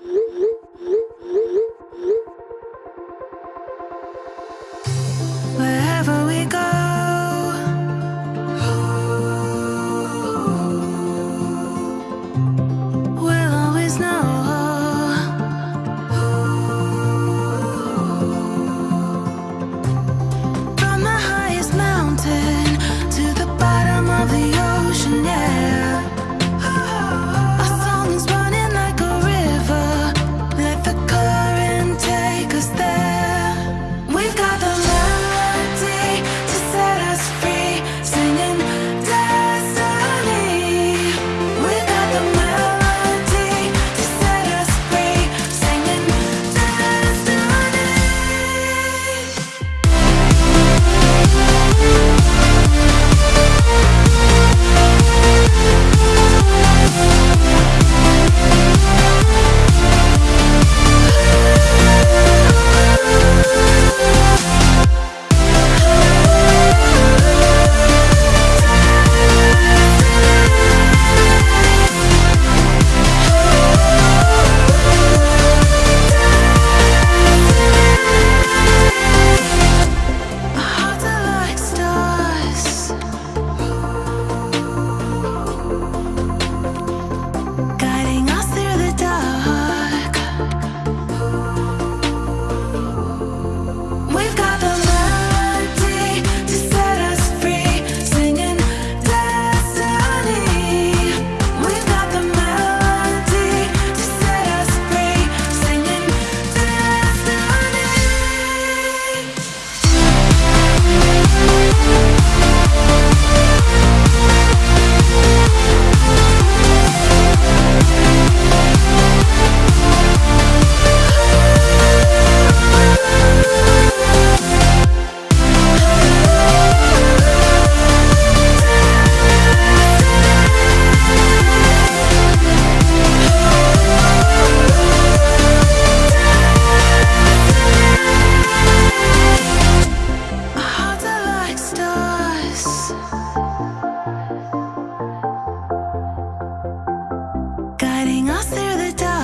Yuh, yuh, yuh. Guiding us through the dark.